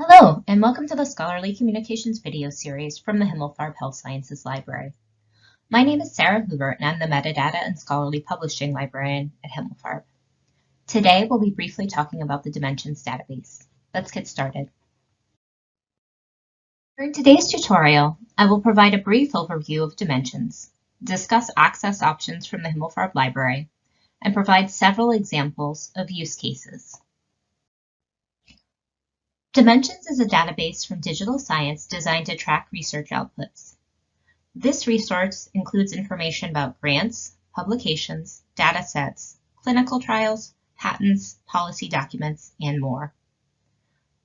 Hello, and welcome to the Scholarly Communications video series from the Himmelfarb Health Sciences Library. My name is Sarah Hoover, and I'm the Metadata and Scholarly Publishing Librarian at Himmelfarb. Today, we'll be briefly talking about the Dimensions database. Let's get started. During today's tutorial, I will provide a brief overview of Dimensions, discuss access options from the Himmelfarb Library, and provide several examples of use cases. Dimensions is a database from digital science designed to track research outputs. This resource includes information about grants, publications, data sets, clinical trials, patents, policy documents, and more.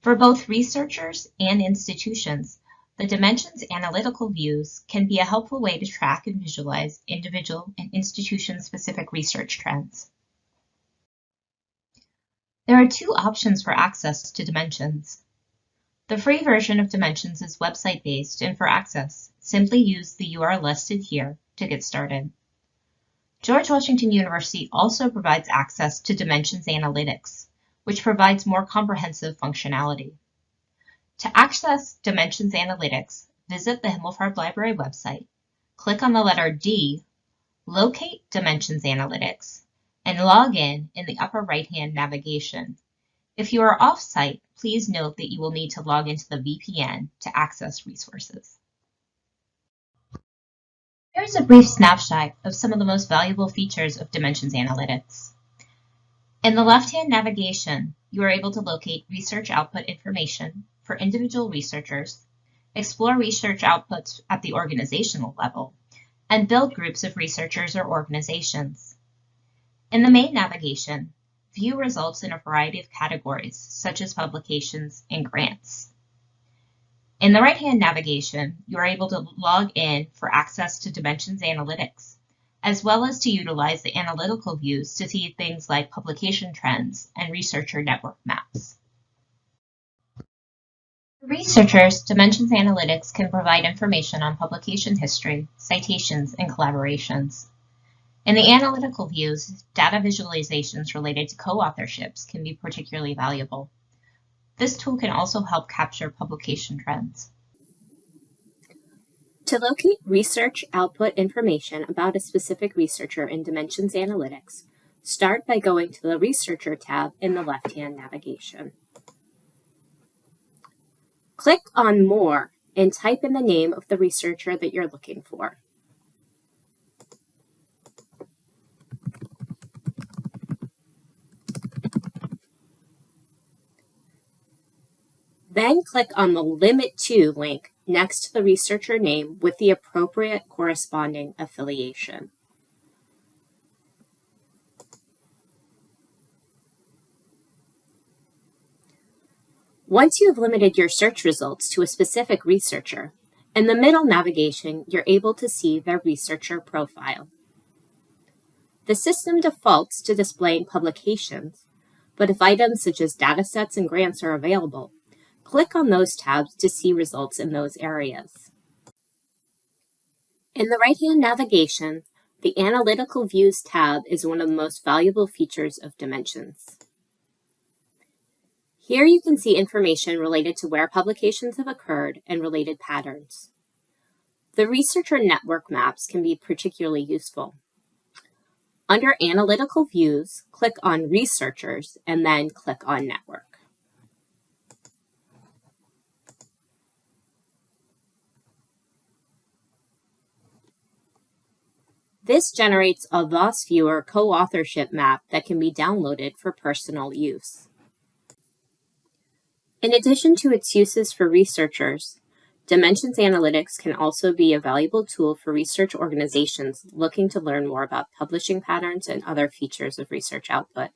For both researchers and institutions, the Dimensions analytical views can be a helpful way to track and visualize individual and institution-specific research trends. There are two options for access to Dimensions. The free version of Dimensions is website-based, and for access, simply use the URL listed here to get started. George Washington University also provides access to Dimensions Analytics, which provides more comprehensive functionality. To access Dimensions Analytics, visit the Himmelfarb Library website, click on the letter D, locate Dimensions Analytics, and log in in the upper right-hand navigation. If you are off-site, please note that you will need to log into the VPN to access resources. Here's a brief snapshot of some of the most valuable features of Dimensions Analytics. In the left-hand navigation, you are able to locate research output information for individual researchers, explore research outputs at the organizational level, and build groups of researchers or organizations. In the main navigation, view results in a variety of categories, such as publications and grants. In the right-hand navigation, you are able to log in for access to Dimensions Analytics, as well as to utilize the analytical views to see things like publication trends and researcher network maps. For researchers, Dimensions Analytics can provide information on publication history, citations, and collaborations. In the analytical views, data visualizations related to co-authorships can be particularly valuable. This tool can also help capture publication trends. To locate research output information about a specific researcher in Dimensions Analytics, start by going to the Researcher tab in the left-hand navigation. Click on More and type in the name of the researcher that you're looking for. Then click on the Limit To link next to the researcher name with the appropriate corresponding affiliation. Once you have limited your search results to a specific researcher, in the middle navigation, you're able to see their researcher profile. The system defaults to displaying publications, but if items such as datasets and grants are available, Click on those tabs to see results in those areas. In the right-hand navigation, the Analytical Views tab is one of the most valuable features of Dimensions. Here you can see information related to where publications have occurred and related patterns. The researcher network maps can be particularly useful. Under Analytical Views, click on Researchers and then click on Network. This generates a VOSviewer co-authorship map that can be downloaded for personal use. In addition to its uses for researchers, Dimensions Analytics can also be a valuable tool for research organizations looking to learn more about publishing patterns and other features of research output.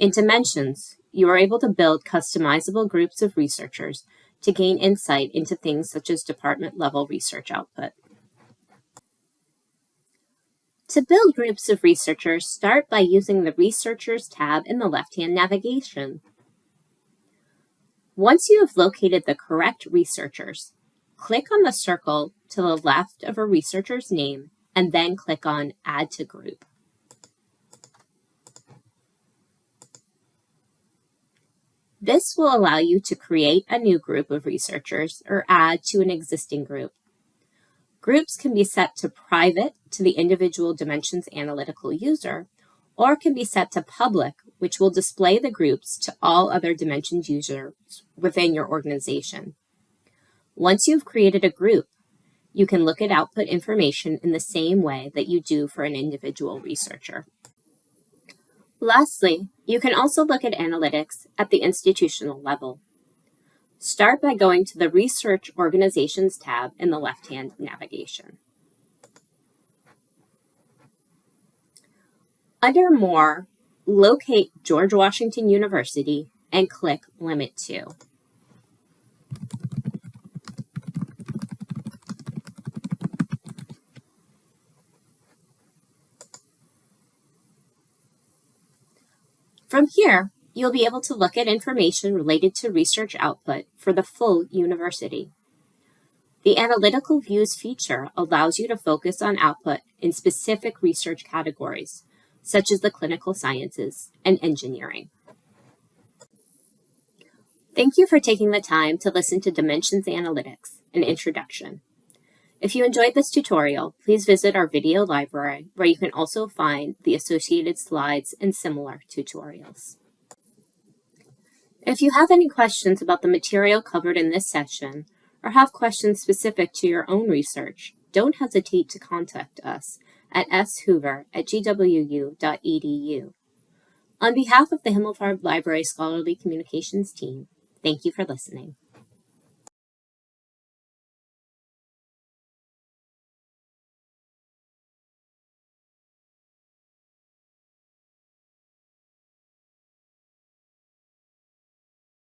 In Dimensions, you are able to build customizable groups of researchers to gain insight into things such as department-level research output. To build groups of researchers, start by using the Researchers tab in the left-hand navigation. Once you have located the correct researchers, click on the circle to the left of a researcher's name and then click on Add to Group. This will allow you to create a new group of researchers or add to an existing group. Groups can be set to private to the individual Dimensions Analytical user, or can be set to public, which will display the groups to all other Dimensions users within your organization. Once you've created a group, you can look at output information in the same way that you do for an individual researcher. Lastly, you can also look at analytics at the institutional level. Start by going to the Research Organizations tab in the left-hand navigation. Under More, locate George Washington University and click Limit To. From here, you'll be able to look at information related to research output for the full university. The Analytical Views feature allows you to focus on output in specific research categories, such as the clinical sciences and engineering. Thank you for taking the time to listen to Dimensions Analytics, an introduction. If you enjoyed this tutorial, please visit our video library where you can also find the associated slides and similar tutorials. If you have any questions about the material covered in this session, or have questions specific to your own research, don't hesitate to contact us at shoover at gwu.edu. On behalf of the Himmelfarb Library Scholarly Communications team, thank you for listening.